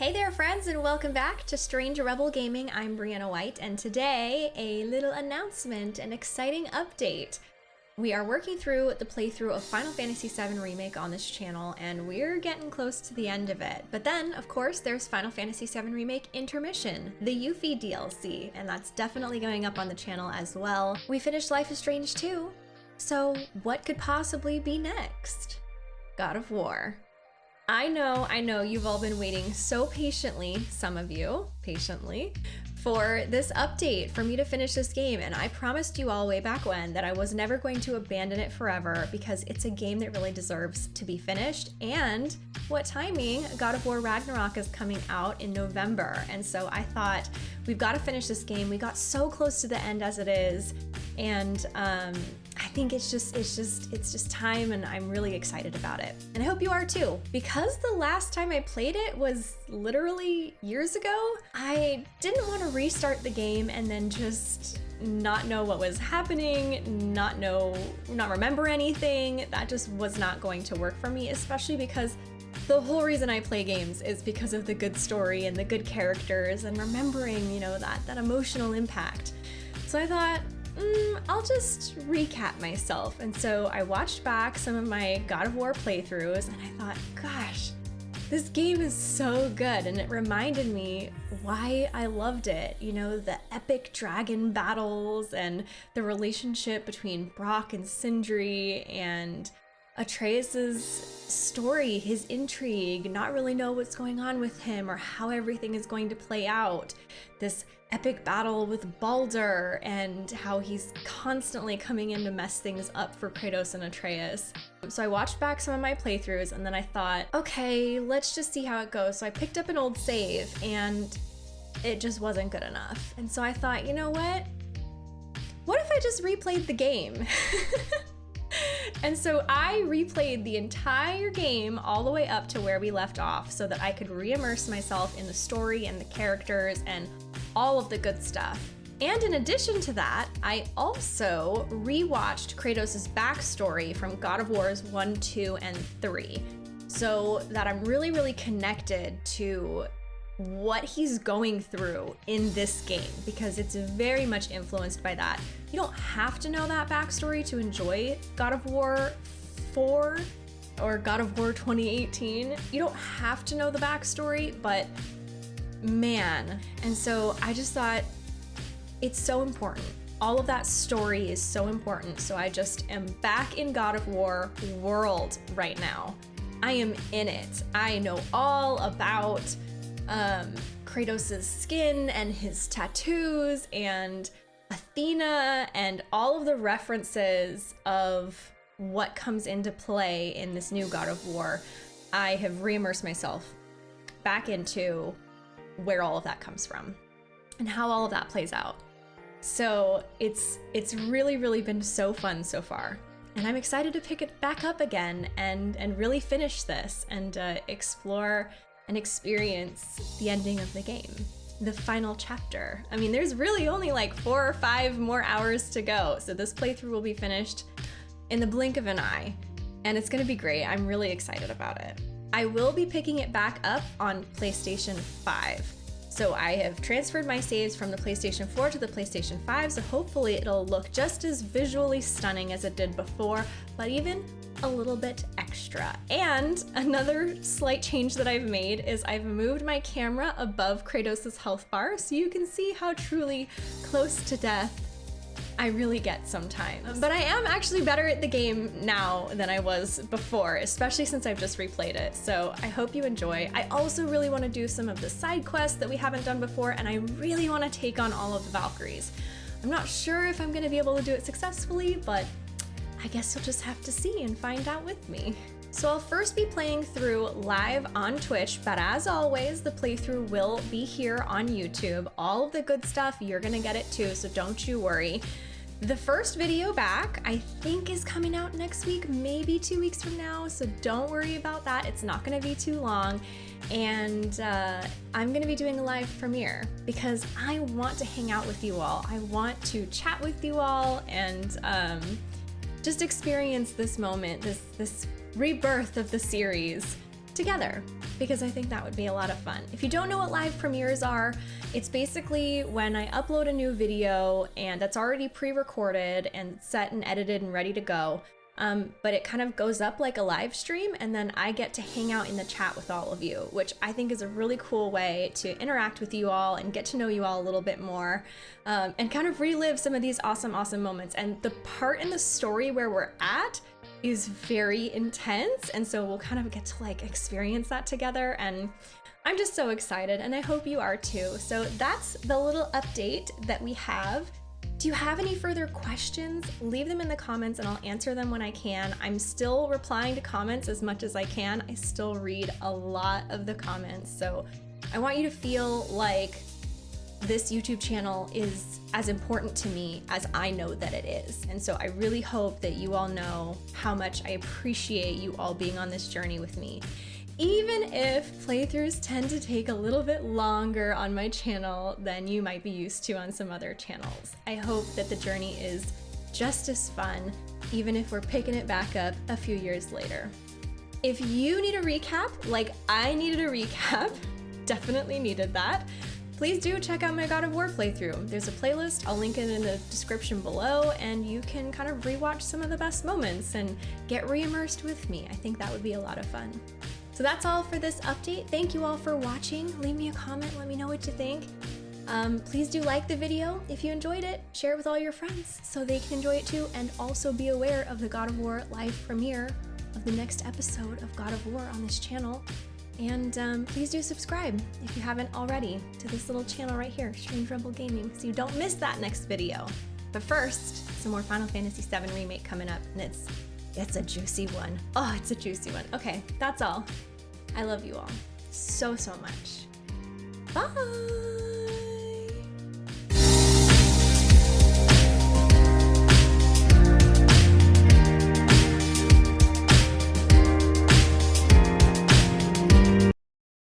Hey there, friends, and welcome back to Strange Rebel Gaming. I'm Brianna White, and today, a little announcement, an exciting update. We are working through the playthrough of Final Fantasy VII Remake on this channel, and we're getting close to the end of it. But then, of course, there's Final Fantasy VII Remake Intermission, the Yuffie DLC, and that's definitely going up on the channel as well. We finished Life is Strange 2, so what could possibly be next? God of War. I know, I know you've all been waiting so patiently, some of you, patiently, for this update for me to finish this game. And I promised you all way back when that I was never going to abandon it forever because it's a game that really deserves to be finished. And what timing? God of War Ragnarok is coming out in November. And so I thought, we've got to finish this game. We got so close to the end as it is. And um, I think it's just it's just it's just time and I'm really excited about it. And I hope you are too. Because the last time I played it was literally years ago, I didn't want to restart the game and then just not know what was happening, not know not remember anything. That just was not going to work for me, especially because the whole reason I play games is because of the good story and the good characters and remembering, you know, that that emotional impact. So I thought, mm, I'll just recap myself. And so I watched back some of my God of War playthroughs and I thought, gosh, this game is so good. And it reminded me why I loved it. You know, the epic dragon battles and the relationship between Brock and Sindri and Atreus's story, his intrigue, not really know what's going on with him or how everything is going to play out. This epic battle with Baldur and how he's constantly coming in to mess things up for Kratos and Atreus. So I watched back some of my playthroughs and then I thought, okay, let's just see how it goes. So I picked up an old save and it just wasn't good enough. And so I thought, you know what? What if I just replayed the game? and so I replayed the entire game all the way up to where we left off so that I could re-immerse myself in the story and the characters and all of the good stuff. And in addition to that, I also rewatched Kratos' backstory from God of Wars 1, 2, and 3 so that I'm really, really connected to what he's going through in this game because it's very much influenced by that. You don't have to know that backstory to enjoy God of War 4 or God of War 2018. You don't have to know the backstory, but man. And so I just thought it's so important. All of that story is so important. So I just am back in God of War world right now. I am in it. I know all about um, Kratos' skin and his tattoos and Athena and all of the references of what comes into play in this new God of War. I have re-immersed myself back into where all of that comes from and how all of that plays out. So it's it's really really been so fun so far, and I'm excited to pick it back up again and and really finish this and uh, explore and experience the ending of the game, the final chapter. I mean, there's really only like four or five more hours to go, so this playthrough will be finished in the blink of an eye, and it's gonna be great. I'm really excited about it. I will be picking it back up on PlayStation 5. So I have transferred my saves from the PlayStation 4 to the PlayStation 5, so hopefully it'll look just as visually stunning as it did before, but even a little bit extra. And another slight change that I've made is I've moved my camera above Kratos' health bar so you can see how truly close to death I really get sometimes. But I am actually better at the game now than I was before, especially since I've just replayed it. So I hope you enjoy. I also really want to do some of the side quests that we haven't done before, and I really want to take on all of the Valkyries. I'm not sure if I'm going to be able to do it successfully, but I guess you'll just have to see and find out with me. So I'll first be playing through live on Twitch, but as always, the playthrough will be here on YouTube. All of the good stuff, you're gonna get it too, so don't you worry. The first video back, I think is coming out next week, maybe two weeks from now, so don't worry about that. It's not gonna be too long. And uh, I'm gonna be doing a live premiere because I want to hang out with you all. I want to chat with you all and um, just experience this moment, this, this rebirth of the series together because I think that would be a lot of fun. If you don't know what live premieres are, it's basically when I upload a new video and that's already pre-recorded and set and edited and ready to go. Um, but it kind of goes up like a live stream and then I get to hang out in the chat with all of you, which I think is a really cool way to interact with you all and get to know you all a little bit more um, and kind of relive some of these awesome, awesome moments. And the part in the story where we're at is very intense. And so we'll kind of get to like experience that together. And I'm just so excited and I hope you are too. So that's the little update that we have. Do you have any further questions? Leave them in the comments and I'll answer them when I can. I'm still replying to comments as much as I can. I still read a lot of the comments. So I want you to feel like this YouTube channel is as important to me as I know that it is. And so I really hope that you all know how much I appreciate you all being on this journey with me. Even if playthroughs tend to take a little bit longer on my channel than you might be used to on some other channels, I hope that the journey is just as fun, even if we're picking it back up a few years later. If you need a recap, like I needed a recap, definitely needed that, please do check out my God of War playthrough. There's a playlist, I'll link it in the description below, and you can kind of rewatch some of the best moments and get re-immersed with me. I think that would be a lot of fun. So that's all for this update. Thank you all for watching. Leave me a comment, let me know what you think. Um, please do like the video if you enjoyed it. Share it with all your friends so they can enjoy it too, and also be aware of the God of War live premiere of the next episode of God of War on this channel. And um, please do subscribe if you haven't already to this little channel right here, Strange Rebel Gaming, so you don't miss that next video. But first, some more Final Fantasy VII Remake coming up, and it's it's a juicy one. Oh, it's a juicy one. Okay, that's all. I love you all so, so much. Bye!